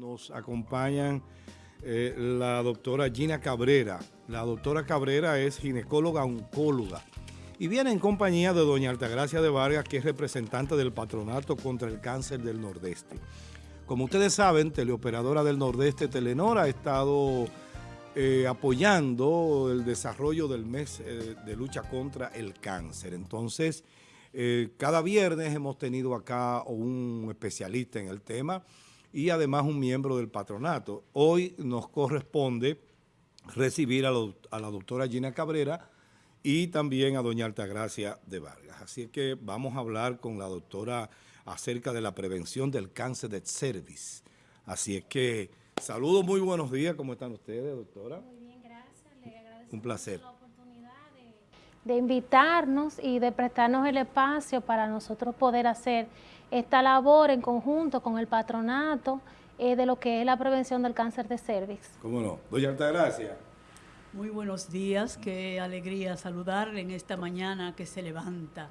nos acompañan eh, la doctora Gina Cabrera. La doctora Cabrera es ginecóloga oncóloga y viene en compañía de doña Altagracia de Vargas, que es representante del Patronato contra el Cáncer del Nordeste. Como ustedes saben, teleoperadora del Nordeste, Telenor, ha estado eh, apoyando el desarrollo del mes eh, de lucha contra el cáncer. Entonces, cada viernes hemos tenido acá un especialista en el tema, y además un miembro del patronato. Hoy nos corresponde recibir a, la doctora Gina Cabrera y también a doña Altagracia de Vargas. Así que vamos a hablar con la doctora acerca de la prevención del cáncer de cervix. Así es que saludos, muy buenos días. ¿Cómo están ustedes, doctora? Muy bien, gracias. Le agradezco un placer. De, de invitarnos y de prestarnos el espacio para nosotros poder hacer esta labor en conjunto con el patronato eh, de lo que es la prevención del cáncer de cervix. ¿Cómo no? Doña Altagracia. Muy buenos días, qué alegría saludarle en esta mañana que se levanta.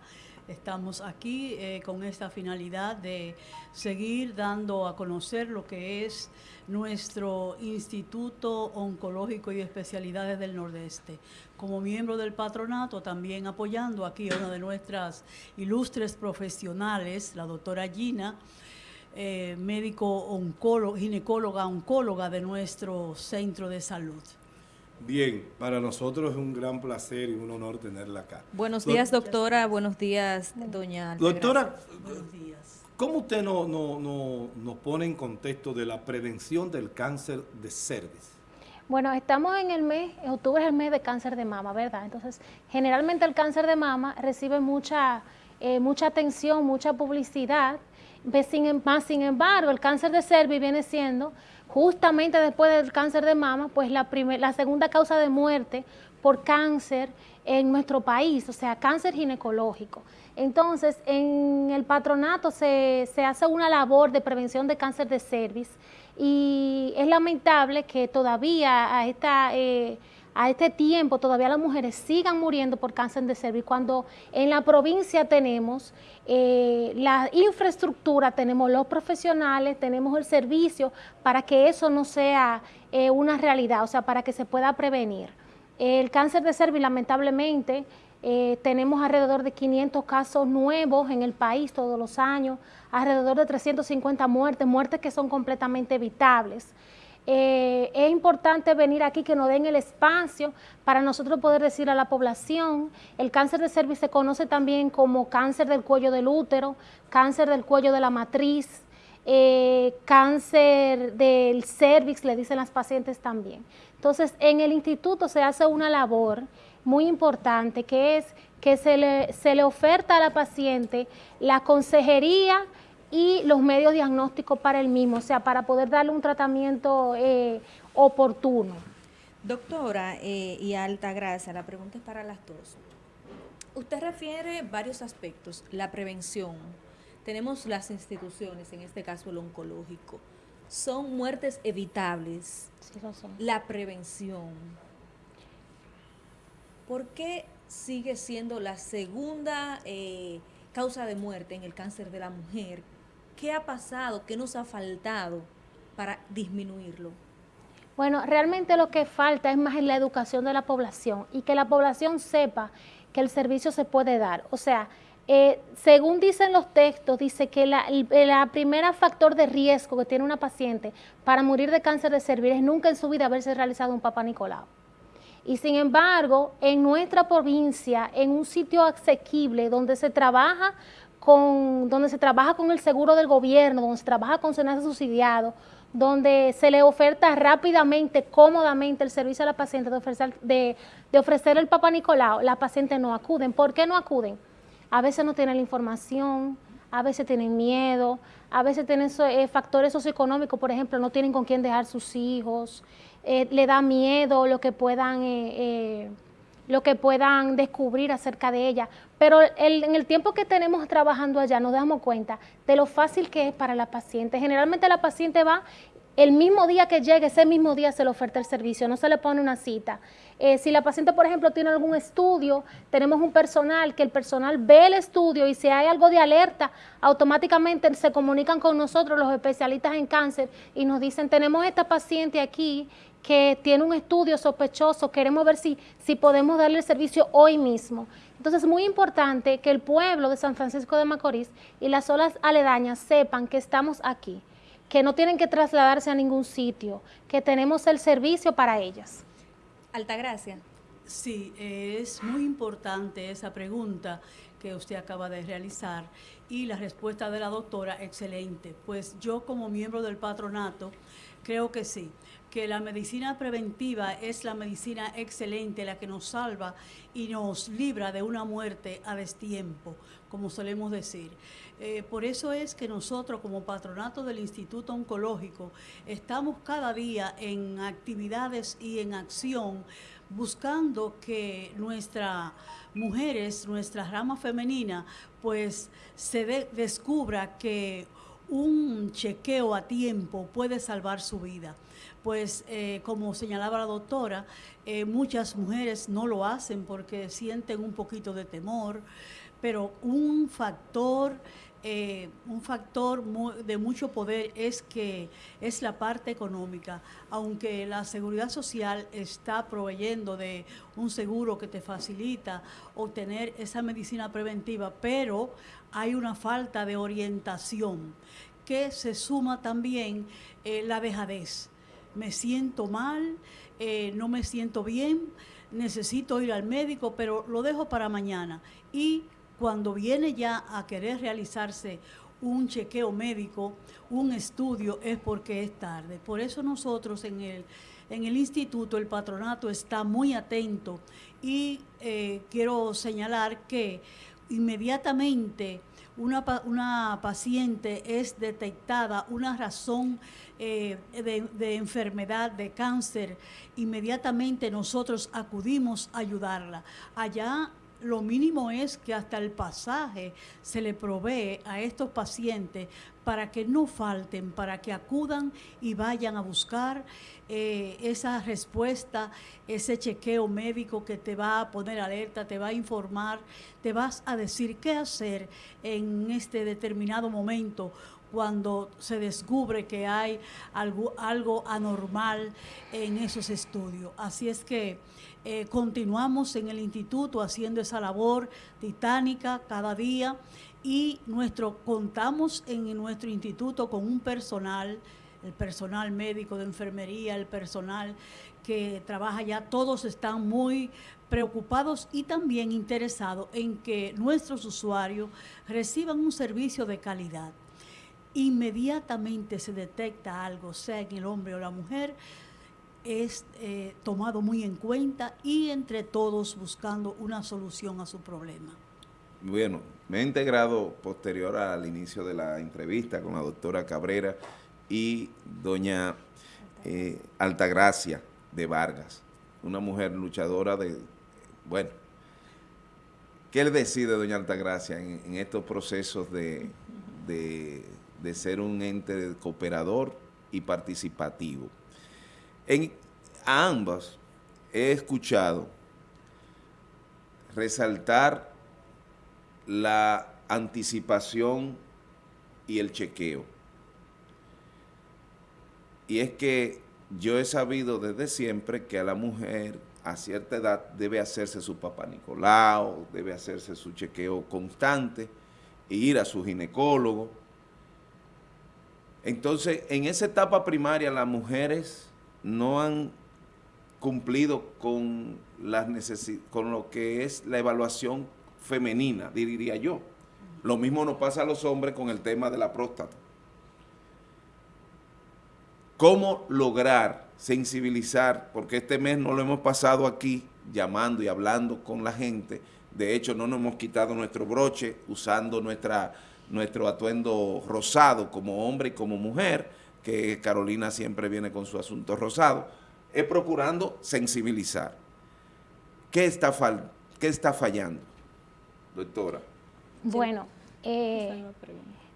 Estamos aquí eh, con esta finalidad de seguir dando a conocer lo que es nuestro Instituto Oncológico y Especialidades del Nordeste. Como miembro del patronato, también apoyando aquí a una de nuestras ilustres profesionales, la doctora Gina, eh, médico oncólogo, ginecóloga oncóloga de nuestro centro de salud. Bien, para nosotros es un gran placer y un honor tenerla acá. Buenos días, doctora. Buenos días, doña Doctora, ¿cómo usted nos no, pone en contexto de la prevención del cáncer de cervix? Bueno, estamos en el mes, octubre es el mes de cáncer de mama, ¿verdad? Entonces, generalmente el cáncer de mama recibe mucha, eh, mucha atención, mucha publicidad, sin, más sin embargo, el cáncer de cervix viene siendo justamente después del cáncer de mama, pues la, la segunda causa de muerte por cáncer en nuestro país, o sea, cáncer ginecológico. Entonces, en el patronato se, hace una labor de prevención de cáncer de cervix y es lamentable que todavía a esta... Eh, a este tiempo todavía las mujeres sigan muriendo por cáncer de cervix, cuando en la provincia tenemos eh, la infraestructura, tenemos los profesionales, tenemos el servicio para que eso no sea eh, una realidad, o sea, para que se pueda prevenir. El cáncer de cervix, lamentablemente, eh, tenemos alrededor de 500 casos nuevos en el país todos los años, alrededor de 350 muertes, muertes que son completamente evitables. Eh, es importante venir aquí que nos den el espacio para nosotros poder decir a la población, el cáncer de cervix se conoce también como cáncer del cuello del útero, cáncer del cuello de la matriz, eh, cáncer del cervix, le dicen las pacientes también. Entonces, en el instituto se hace una labor muy importante que es que se le, se le oferta a la paciente la consejería y los medios diagnósticos para el mismo, o sea, para poder darle un tratamiento eh, oportuno. Doctora eh, y Alta Gracia, la pregunta es para las dos. Usted refiere varios aspectos, la prevención, tenemos las instituciones, en este caso el oncológico, son muertes evitables, sí, son. la prevención. ¿Por qué sigue siendo la segunda eh, causa de muerte en el cáncer de la mujer ¿Qué ha pasado? ¿Qué nos ha faltado para disminuirlo? Bueno, realmente lo que falta es más en la educación de la población y que la población sepa que el servicio se puede dar. O sea, eh, según dicen los textos, dice que la, la, primera factor de riesgo que tiene una paciente para morir de cáncer de cervix es nunca en su vida haberse realizado un Papa Nicolau. Y sin embargo, en nuestra provincia, en un sitio asequible donde se trabaja con, donde se trabaja con el seguro del gobierno, donde se trabaja con SENASA subsidiado, donde se le oferta rápidamente, cómodamente el servicio a la paciente de ofrecer, de, ofrecer el Papa Nicolau, la paciente no acuden. ¿Por qué no acuden? A veces no tienen la información, a veces tienen miedo, a veces tienen eh, factores socioeconómicos, por ejemplo, no tienen con quién dejar sus hijos, eh, le da miedo lo que puedan... Eh, lo que puedan descubrir acerca de ella. Pero en el tiempo que tenemos trabajando allá nos damos cuenta de lo fácil que es para la paciente. Generalmente la paciente va el mismo día que llegue, ese mismo día se le oferta el servicio, no se le pone una cita. Eh, si la paciente, por ejemplo, tiene algún estudio, tenemos un personal que el personal ve el estudio y si hay algo de alerta, automáticamente se comunican con nosotros los especialistas en cáncer y nos dicen, tenemos esta paciente aquí que tiene un estudio sospechoso, queremos ver si, si podemos darle el servicio hoy mismo. Entonces es muy importante que el pueblo de San Francisco de Macorís y las zonas aledañas sepan que estamos aquí, que no tienen que trasladarse a ningún sitio, que tenemos el servicio para ellas. Altagracia. Sí, es muy importante esa pregunta que usted acaba de realizar y la respuesta de la doctora, excelente. Pues yo como miembro del patronato creo que sí que la medicina preventiva es la medicina excelente, la que nos salva y nos libra de una muerte a destiempo, como solemos decir. Eh, por eso es que nosotros como patronato del Instituto Oncológico estamos cada día en actividades y en acción buscando que nuestras mujeres, nuestra rama femenina, pues se descubra que un chequeo a tiempo puede salvar su vida. Pues eh, como señalaba la doctora, eh, muchas mujeres no lo hacen porque sienten un poquito de temor, pero un factor, eh, un factor de mucho poder es que es la parte económica. Aunque la seguridad social está proveyendo de un seguro que te facilita obtener esa medicina preventiva, pero hay una falta de orientación que se suma también la dejadez me siento mal, eh, no me siento bien, necesito ir al médico, pero lo dejo para mañana. Y cuando viene ya a querer realizarse un chequeo médico, un estudio, es porque es tarde. Por eso nosotros en el, en el instituto, el patronato está muy atento y eh, quiero señalar que inmediatamente una, una paciente es detectada una razón eh, de, enfermedad, de cáncer, inmediatamente nosotros acudimos a ayudarla. Allá lo mínimo es que hasta el pasaje se le provee a estos pacientes para que no falten, para que acudan y vayan a buscar eh, esa respuesta, ese chequeo médico que te va a poner alerta, te va a informar, te vas a decir qué hacer en este determinado momento cuando se descubre que hay algo, algo anormal en esos estudios. Así es que eh, continuamos en el instituto haciendo esa labor titánica cada día y nuestro, contamos en nuestro instituto con un personal, el personal médico de enfermería, el personal que trabaja ya, todos están muy preocupados y también interesados en que nuestros usuarios reciban un servicio de calidad. Inmediatamente se detecta algo, sea en el hombre o la mujer, es eh, tomado muy en cuenta y entre todos buscando una solución a su problema. Bueno, me he integrado posterior al inicio de la entrevista con la doctora Cabrera y doña eh, Altagracia de Vargas, una mujer luchadora de, bueno, ¿qué le decide doña Altagracia en, estos procesos de de ser un ente cooperador y participativo. En ambas he escuchado resaltar la anticipación y el chequeo. Y es que yo he sabido desde siempre que a la mujer a cierta edad debe hacerse su papá Nicolau, debe hacerse su chequeo constante, e ir a su ginecólogo, entonces, en esa etapa primaria las mujeres no han cumplido con, las con lo que es la evaluación femenina, diría yo. Lo mismo nos pasa a los hombres con el tema de la próstata. ¿Cómo lograr sensibilizar? Porque este mes no lo hemos pasado aquí llamando y hablando con la gente. De hecho, no nos hemos quitado nuestro broche usando nuestra nuestro atuendo rosado como hombre y como mujer, que Carolina siempre viene con su asunto rosado, es procurando sensibilizar. ¿Qué está, qué está fallando, doctora? Bueno, eh,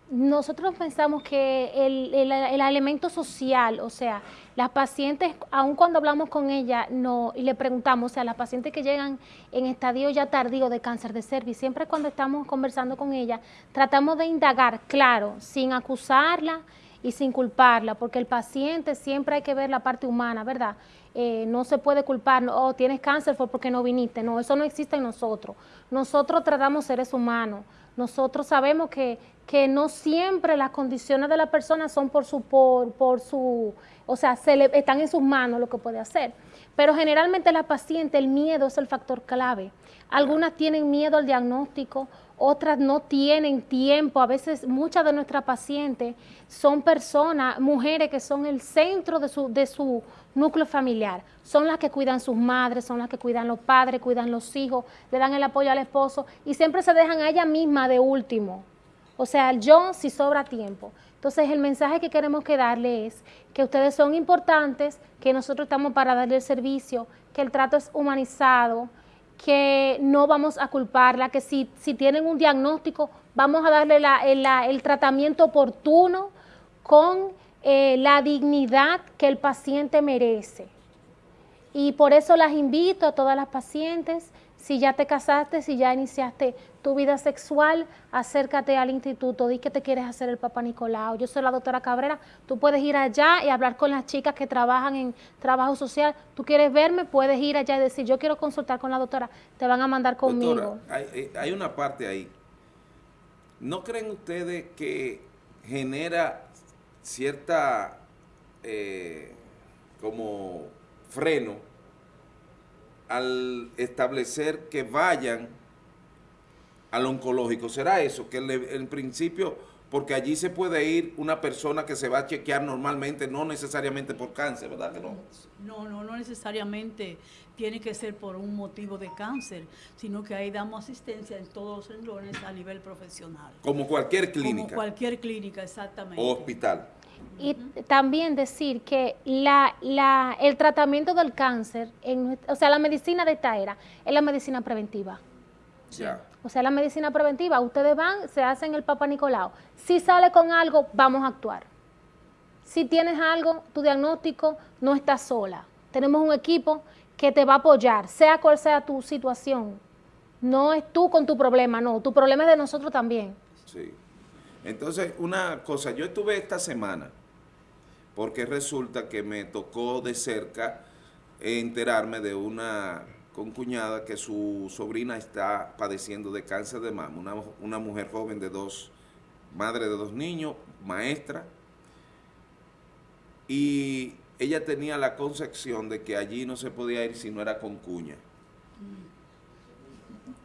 nosotros pensamos que el, elemento social, o sea, las pacientes, aun cuando hablamos con ella no, y le preguntamos, o sea, las pacientes que llegan en estadio ya tardío de cáncer de cervix, siempre cuando estamos conversando con ella, tratamos de indagar, claro, sin acusarla y sin culparla, porque el paciente siempre hay que ver la parte humana, ¿verdad? Eh, no se puede culpar, o oh, tienes cáncer fue porque no viniste, no, eso no existe en nosotros. Nosotros tratamos seres humanos, nosotros sabemos que, que no siempre las condiciones de la persona son por su, por, por su, o sea, se le, están en sus manos lo que puede hacer. Pero generalmente la paciente, el miedo es el factor clave. Algunas tienen miedo al diagnóstico, otras no tienen tiempo. A veces muchas de nuestras pacientes son personas, mujeres que son el centro de su, de su núcleo familiar. Son las que cuidan sus madres, son las que cuidan los padres, cuidan los hijos, le dan el apoyo al esposo y siempre se dejan a ella misma de último. O sea, yo si sobra tiempo. Entonces el mensaje que queremos que darle es que ustedes son importantes, que nosotros estamos para darle el servicio, que el trato es humanizado, que no vamos a culparla, que si, si tienen un diagnóstico, vamos a darle el, tratamiento oportuno con eh, la dignidad que el paciente merece. Y por eso las invito a todas las pacientes si ya te casaste, si ya iniciaste tu vida sexual, acércate al instituto, di que te quieres hacer el Papa Nicolau. Yo soy la doctora Cabrera, tú puedes ir allá y hablar con las chicas que trabajan en trabajo social. Tú quieres verme, puedes ir allá y decir, yo quiero consultar con la doctora, te van a mandar conmigo. Doctora, hay, hay una parte ahí. ¿No creen ustedes que genera cierta eh, como freno al establecer que vayan al oncológico. ¿Será eso? Que en principio, porque allí se puede ir una persona que se va a chequear normalmente, no necesariamente por cáncer, ¿verdad que no? No, no, no necesariamente tiene que ser por un motivo de cáncer, sino que ahí damos asistencia en todos los renglones a nivel profesional. Como cualquier clínica. Como cualquier clínica, exactamente. O hospital. Y también decir que la, la, el tratamiento del cáncer, en, o sea, la medicina de esta era, es la medicina preventiva. O sea, la medicina preventiva, ustedes van, se hacen el Papa Nicolau. Si sale con algo, vamos a actuar. Si tienes algo, tu diagnóstico, no estás sola. Tenemos un equipo que te va a apoyar, sea cual sea tu situación. No es tú con tu problema, no, tu problema es de nosotros también. Sí. Entonces, una cosa, yo estuve esta semana, porque resulta que me tocó de cerca enterarme de una concuñada que su sobrina está padeciendo de cáncer de mama, una, una mujer joven de dos, madre de dos niños, maestra, y ella tenía la concepción de que allí no se podía ir si no era con cuña.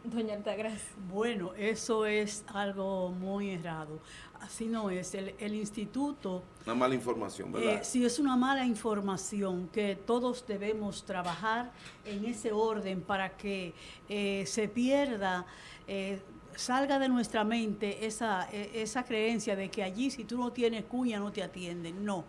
Doña Altagracia. Bueno, eso es algo muy errado. Así no es. El, instituto... Una mala información, ¿verdad? Eh, sí, es una mala información que todos debemos trabajar en ese orden para que eh, se pierda... Eh, salga de nuestra mente esa, esa creencia de que allí si tú no tienes cuña no te atienden. No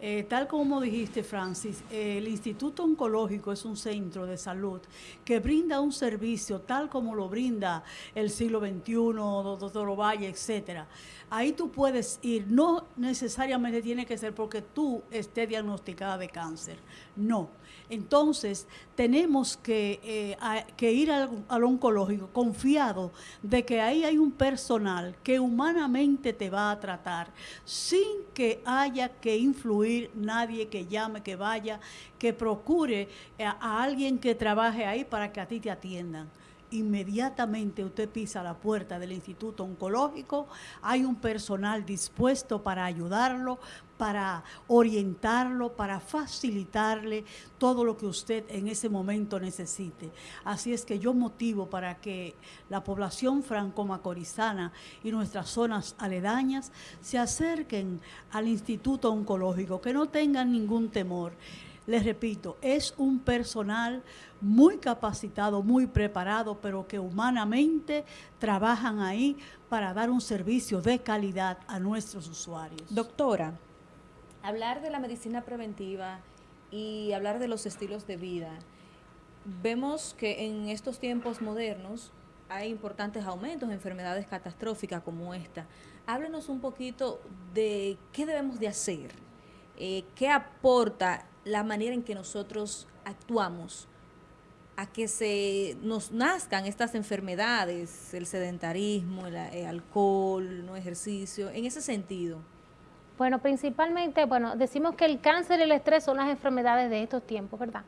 eh, tal como dijiste, Francis, el Instituto Oncológico es un centro de salud que brinda un servicio tal como lo brinda el siglo XXI, doctor Ovalle, etcétera. Ahí tú puedes ir, no necesariamente tiene que ser porque tú estés diagnosticada de cáncer, no entonces, tenemos que, eh, ir al, oncológico confiado de que ahí hay un personal que humanamente te va a tratar sin que haya que influir nadie que llame, que vaya, que procure a alguien que trabaje ahí para que a ti te atiendan. Inmediatamente usted pisa la puerta del Instituto Oncológico, hay un personal dispuesto para ayudarlo, para orientarlo, para facilitarle todo lo que usted en ese momento necesite. Así es que yo motivo para que la población franco-macorizana y nuestras zonas aledañas se acerquen al Instituto Oncológico, que no tengan ningún temor. Les repito, es un personal muy capacitado, muy preparado, pero que humanamente trabajan ahí para dar un servicio de calidad a nuestros usuarios. Doctora, hablar de la medicina preventiva y hablar de los estilos de vida, vemos que en estos tiempos modernos hay importantes aumentos de enfermedades catastróficas como esta. háblenos un poquito de qué debemos de hacer, eh, qué aporta la manera en que nosotros actuamos a que se nos nazcan estas enfermedades, el sedentarismo, el, el alcohol, no ejercicio, en ese sentido. Bueno, principalmente, bueno, decimos que el cáncer y el estrés son las enfermedades de estos tiempos, ¿verdad?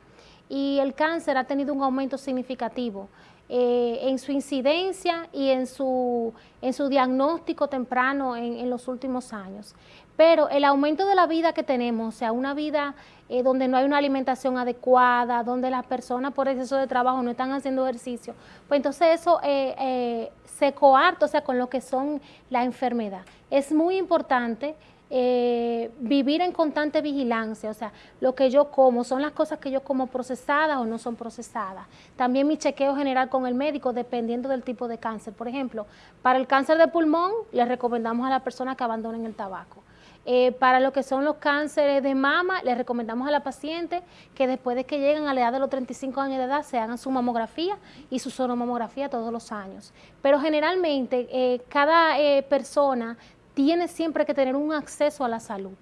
Y el cáncer ha tenido un aumento significativo eh, en su incidencia y en su, en su diagnóstico temprano en, los últimos años. Pero el aumento de la vida que tenemos, o sea, una vida eh, donde no hay una alimentación adecuada, donde las personas por exceso de trabajo no están haciendo ejercicio, pues entonces eso eh, se coarta, o sea, con lo que son la enfermedad. Es muy importante eh, vivir en constante vigilancia, o sea, lo que yo como, son las cosas que yo como procesadas o no son procesadas. También mi chequeo general con el médico, dependiendo del tipo de cáncer. Por ejemplo, para el cáncer de pulmón, le recomendamos a la persona que abandonen el tabaco. Eh, para lo que son los cánceres de mama, le recomendamos a la paciente que después de que lleguen a la edad de los 35 años de edad se hagan su mamografía y su sonomamografía todos los años. Pero generalmente eh, cada persona tiene siempre que tener un acceso a la salud.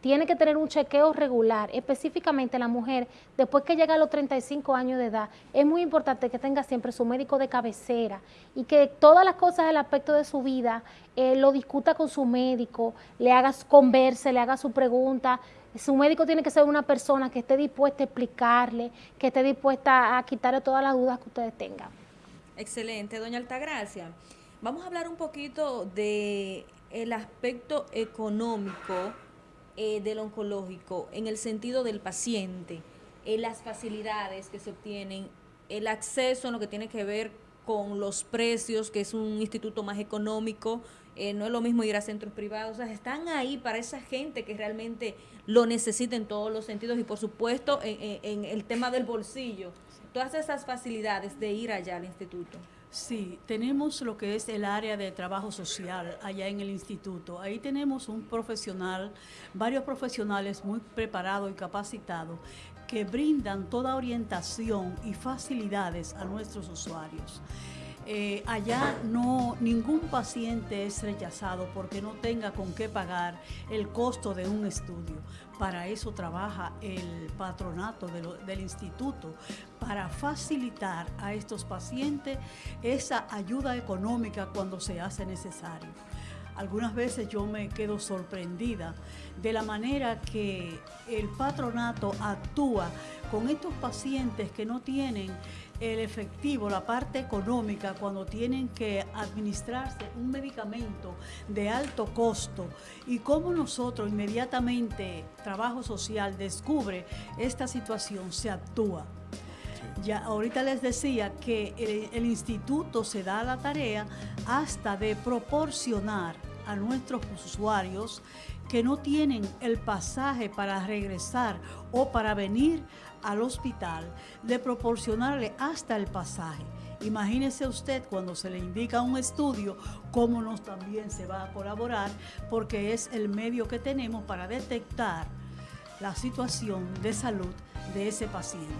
Tiene que tener un chequeo regular, específicamente la mujer, después que llega a los 35 años de edad, es muy importante que tenga siempre su médico de cabecera y que todas las cosas del aspecto de su vida eh, lo discuta con su médico, le haga converse, le haga su pregunta. Su médico tiene que ser una persona que esté dispuesta a explicarle, que esté dispuesta a quitarle todas las dudas que ustedes tengan. Excelente, doña Altagracia. Vamos a hablar un poquito de el aspecto económico eh, del oncológico en el sentido del paciente, eh, las facilidades que se obtienen, el acceso en lo que tiene que ver con los precios, que es un instituto más económico, eh, no es lo mismo ir a centros privados, o sea, están ahí para esa gente que realmente lo necesita en todos los sentidos y por supuesto en el tema del bolsillo, todas esas facilidades de ir allá al instituto. Sí, tenemos lo que es el área de trabajo social allá en el instituto. Ahí tenemos un profesional, varios profesionales muy preparados y capacitados que brindan toda orientación y facilidades a nuestros usuarios. Eh, allá no ningún paciente es rechazado porque no tenga con qué pagar el costo de un estudio. Para eso trabaja el patronato del instituto, para facilitar a estos pacientes esa ayuda económica cuando se hace necesario. Algunas veces yo me quedo sorprendida de la manera que el patronato actúa con estos pacientes que no tienen el efectivo, la parte económica, cuando tienen que administrarse un medicamento de alto costo y cómo nosotros inmediatamente, trabajo social, descubre esta situación, se actúa. Ya ahorita les decía que el, el instituto se da la tarea hasta de proporcionar a nuestros usuarios que no tienen el pasaje para regresar o para venir al hospital, de proporcionarle hasta el pasaje. Imagínese usted cuando se le indica un estudio, cómo nos también se va a colaborar, porque es el medio que tenemos para detectar la situación de salud de ese paciente.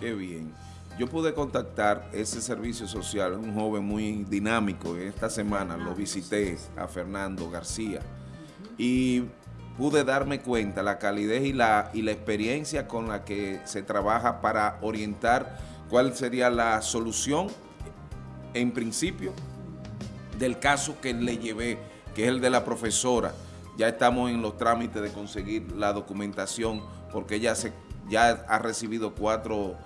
Qué bien. Yo pude contactar ese servicio social, un joven muy dinámico. Esta semana lo visité a Fernando García y pude darme cuenta la calidez y la, y la experiencia con la que se trabaja para orientar cuál sería la solución en principio del caso que le llevé, que es el de la profesora. Ya estamos en los trámites de conseguir la documentación porque ella se, ya ha recibido cuatro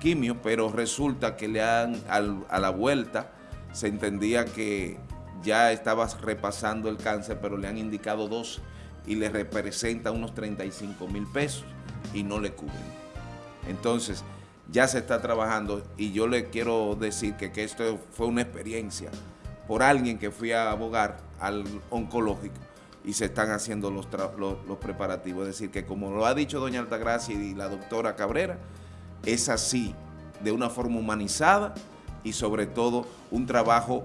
quimios, pero resulta que le han, a la vuelta, se entendía que ya estaba repasando el cáncer, pero le han indicado dos y le representa unos 35 mil pesos y no le cubren. Entonces, ya se está trabajando y yo le quiero decir que, esto fue una experiencia por alguien que fui a abogar al oncológico y se están haciendo los, los, preparativos. Es decir, que como lo ha dicho doña Altagracia y la doctora Cabrera, es así, de una forma humanizada y sobre todo un trabajo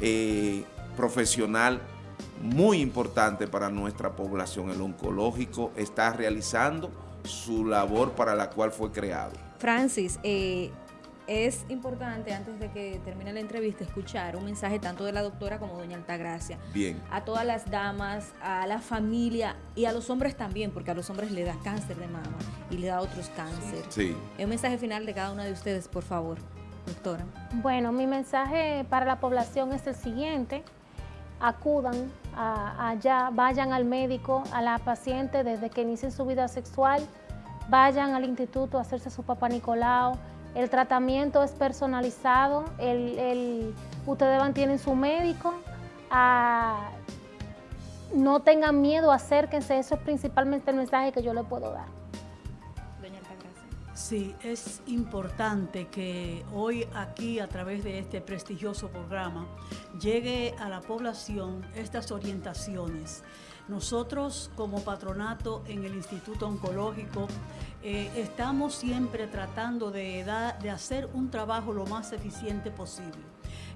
eh, profesional muy importante para nuestra población. El oncológico está realizando su labor para la cual fue creado. Francis, eh, es importante, antes de que termine la entrevista, escuchar un mensaje tanto de la doctora como doña Altagracia. Bien. A todas las damas, a la familia y a los hombres también, porque a los hombres le da cáncer de mama y le da otros cánceres. Sí. Un mensaje final de cada una de ustedes, por favor, doctora. Bueno, mi mensaje para la población es el siguiente. Acudan allá, vayan al médico, a la paciente desde que inicien su vida sexual, vayan al instituto a hacerse su papá Nicolau, el tratamiento es personalizado, el, ustedes van, tienen su médico, no tengan miedo, acérquense, eso es principalmente el mensaje que yo le puedo dar. Sí, es importante que hoy aquí a través de este prestigioso programa llegue a la población estas orientaciones. Nosotros como patronato en el Instituto Oncológico eh, estamos siempre tratando de, de hacer un trabajo lo más eficiente posible.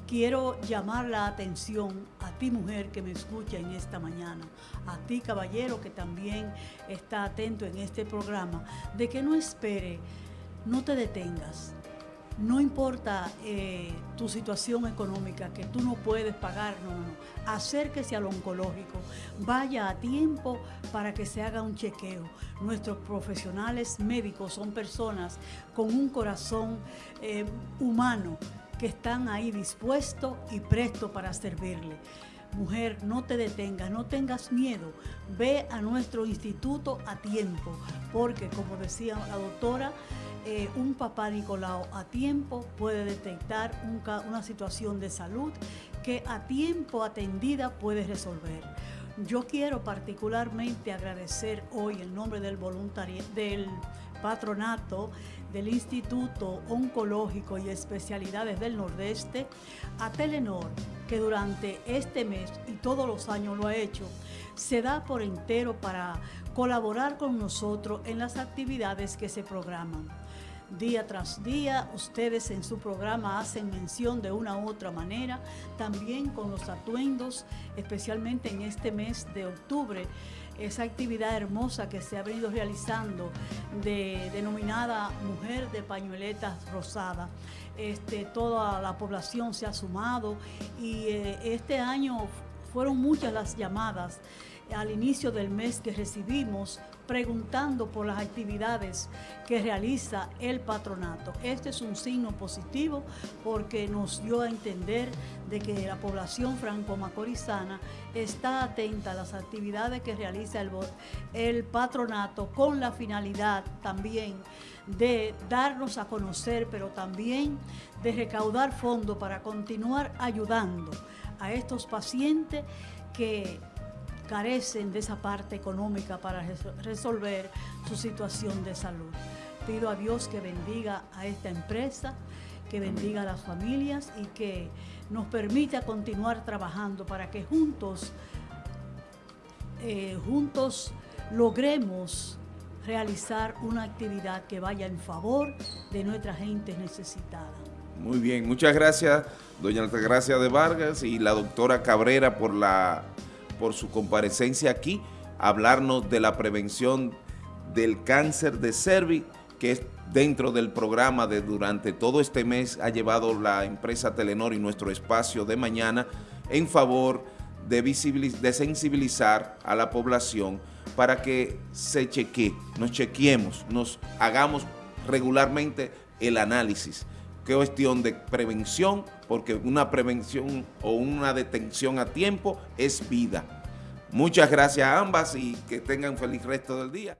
Quiero llamar la atención a ti mujer que me escucha en esta mañana, a ti caballero que también está atento en este programa, de que no espere, no te detengas, no importa eh, tu situación económica, que tú no puedes pagar, no, no, no. Acérquese al oncológico, vaya a tiempo para que se haga un chequeo. Nuestros profesionales médicos son personas con un corazón eh, humano que están ahí dispuestos y prestos para servirle. Mujer, no te detengas, no tengas miedo. Ve a nuestro instituto a tiempo, porque como decía la doctora, eh, un papá Nicolau a tiempo puede detectar una situación de salud que a tiempo atendida puede resolver. Yo quiero particularmente agradecer hoy en nombre del voluntariado, del patronato del Instituto Oncológico y Especialidades del Nordeste a Telenor, que durante este mes y todos los años lo ha hecho, se da por entero para colaborar con nosotros en las actividades que se programan. Día tras día, ustedes en su programa hacen mención de una u otra manera, también con los atuendos, especialmente en este mes de octubre, esa actividad hermosa que se ha venido realizando, de, denominada Mujer de Pañueletas Rosada. Este, toda la población se ha sumado y eh, este año fueron muchas las llamadas al inicio del mes que recibimos preguntando por las actividades que realiza el patronato. Este es un signo positivo porque nos dio a entender de que la población franco-macorizana está atenta a las actividades que realiza el, el patronato con la finalidad también de darnos a conocer, pero también de recaudar fondos para continuar ayudando a estos pacientes que carecen de esa parte económica para resolver su situación de salud. Pido a Dios que bendiga a esta empresa, que bendiga a las familias y que nos permita continuar trabajando para que juntos, eh, juntos logremos realizar una actividad que vaya en favor de nuestra gente necesitada. Muy bien, muchas gracias, doña Altagracia de Vargas y la doctora Cabrera por la por su comparecencia aquí, hablarnos de la prevención del cáncer de cervix, que es dentro del programa de durante todo este mes ha llevado la empresa Telenor y nuestro espacio de mañana en favor de, de sensibilizar a la población para que se chequee, nos chequeemos, nos hagamos regularmente el análisis. Cuestión de prevención, porque una prevención o una detención a tiempo es vida. Muchas gracias a ambas y que tengan feliz resto del día.